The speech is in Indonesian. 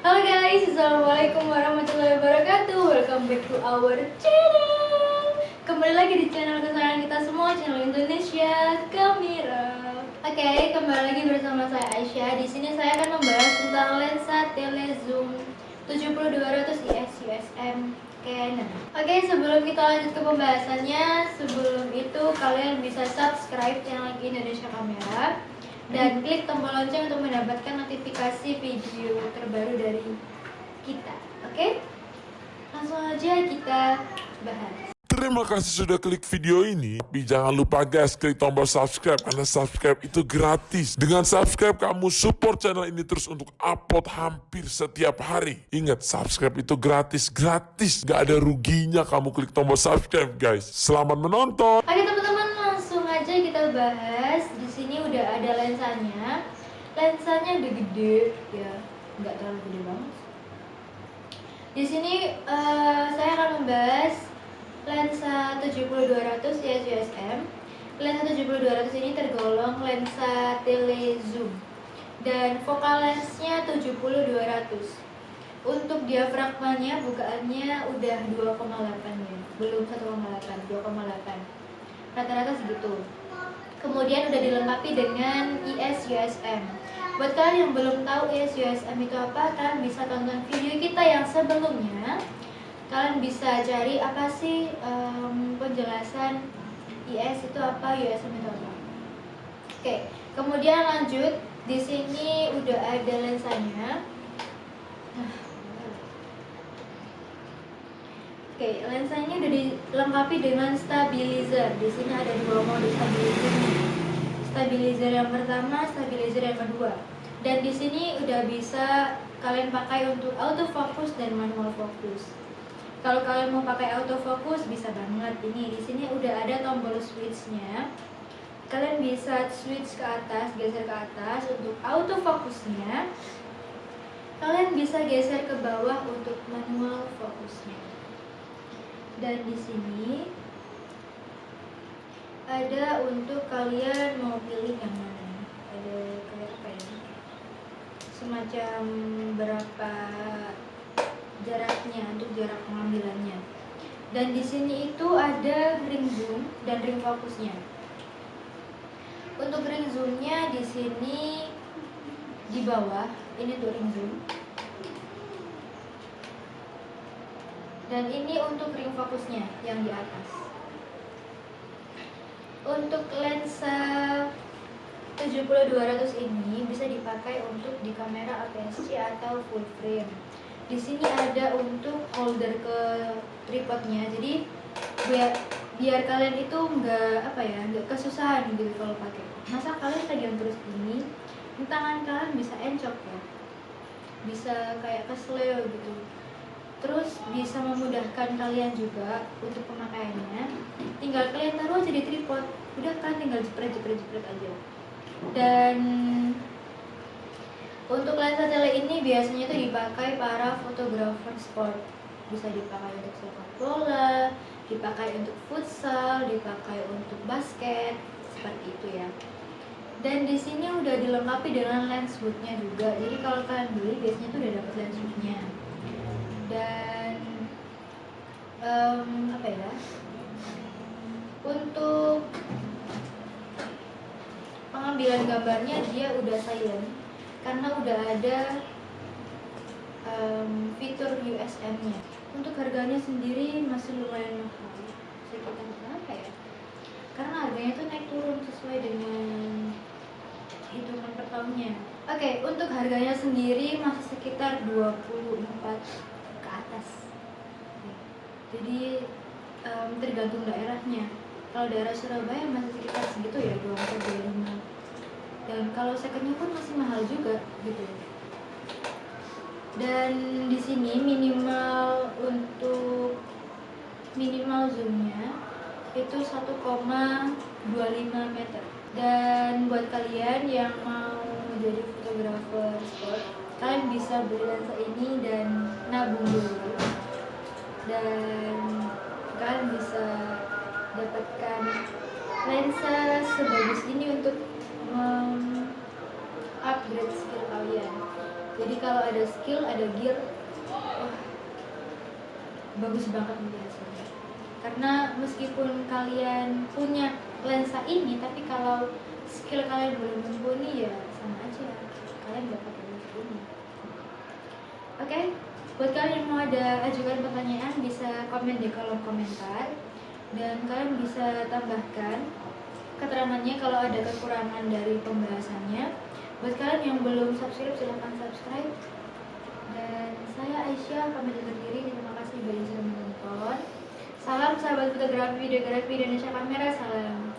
Halo guys, Assalamualaikum warahmatullahi wabarakatuh. Welcome back to our channel. Kembali lagi di channel kesayangan kita semua, channel Indonesia Kamera Oke, kembali lagi bersama saya Aisyah. Di sini saya akan membahas tentang lensa telezoom 7200 IS USM Canon Oke, sebelum kita lanjut ke pembahasannya Sebelum itu kalian bisa subscribe channel Indonesia Kamera dan klik tombol lonceng untuk mendapatkan notifikasi video terbaru dari kita. Oke? Langsung aja kita bahas. Terima kasih sudah klik video ini. Tapi jangan lupa guys, klik tombol subscribe karena subscribe itu gratis. Dengan subscribe kamu support channel ini terus untuk upload hampir setiap hari. Ingat, subscribe itu gratis, gratis. Gak ada ruginya kamu klik tombol subscribe guys. Selamat menonton. Oke teman-teman, langsung aja kita bahas. Di sini udah ada lensanya. Lensanya udah gede, ya, nggak terlalu gede banget. Di sini eh, saya akan membahas lensa 70-200 IS USM. Lensa 70-200 ini tergolong lensa telezoom dan focal lensnya 70-200. Untuk diafragmanya bukaannya udah 2,8 ya, belum 1,8, 2,8. Rata-rata segitu. Kemudian udah dilengkapi dengan IS USM. Buat kalian yang belum tahu IS USM itu apa, kalian bisa tonton video kita yang sebelumnya kalian bisa cari apa sih em, penjelasan IS itu apa, USM itu apa. Oke, kemudian lanjut di sini udah ada lensanya. Nah, Oke, lensanya udah dilengkapi dengan stabilizer. Di sini ada dua mode stabilizer. Stabilizer yang pertama, stabilizer yang kedua. Dan di sini udah bisa kalian pakai untuk autofocus dan manual focus. Kalau kalian mau pakai autofocus bisa banget ini. Di sini udah ada tombol switchnya. Kalian bisa switch ke atas, geser ke atas untuk autofokusnya. Kalian bisa geser ke bawah untuk manual fokusnya. Dan di sini ada untuk kalian mau pilih yang mana. Ada kayak apa ya? Semacam berapa jaraknya untuk jarak pengambilannya. Dan di sini itu ada ring zoom dan ring fokusnya. Untuk ring zoomnya di sini di bawah, ini tuh ring zoom. Dan ini untuk ring fokusnya yang di atas. Untuk lensa 70-200 ini bisa dipakai untuk di kamera APS-C atau full frame. Di sini ada untuk holder ke tripodnya. Jadi biar biar kalian itu nggak apa ya nggak kesusahan gitu kalau pakai. Masa kalian pegang terus ini tangan kalian bisa encok ya. Bisa kayak kesleo gitu bisa memudahkan kalian juga untuk pemakaiannya tinggal kalian taruh aja di tripod udah kan tinggal jepret jepret jepret aja dan untuk lensa tele ini biasanya itu dipakai para fotografer sport. Bisa dipakai untuk sepak bola, dipakai untuk futsal, dipakai untuk basket, seperti itu ya. Dan di sini udah dilengkapi dengan lens hoodnya juga. Jadi kalau kalian beli biasanya tuh udah dapat lens hoodnya. Dan em, apa ya? Untuk pengambilan gambarnya dia udah silent karena udah ada um, fitur USM-nya. Untuk harganya sendiri masih lumayan mahal, sekitar berapa ya? Karena harganya tuh naik turun sesuai dengan hitungan per tahunnya. Oke, untuk harganya sendiri masih sekitar 24 ke atas. Jadi um, tergantung daerahnya. Kalau daerah Surabaya masih sekitar segitu ya 24 25 dan kalau secondnya pun masih mahal juga gitu. Dan di sini minimal untuk minimal zoomnya itu 1,25 meter. Dan buat kalian yang mau menjadi fotografer sport kalian bisa beli lensa ini dan nabung dulu dan kalian bisa dapatkan lensa sebagus ini untuk upgrade skill kalian. Jadi kalau ada skill ada gear wah, bagus banget nih hasilnya. Karena meskipun kalian punya lensa ini tapi kalau skill kalian belum mumpuni ya sama aja. Kalian dapat lensa ini oke buat kalian yang mau ada ajukan pertanyaan bisa komen di kolom komentar. Dan kalian bisa tambahkan keterangannya kalau ada kekurangan dari pembahasannya. Buat kalian yang belum subscribe silahkan subscribe. Dan saya Aisyah pamit undur diri. Terima kasih bagi yang sudah menonton. Salam sahabat fotografi videografi Indonesia kamera. Salam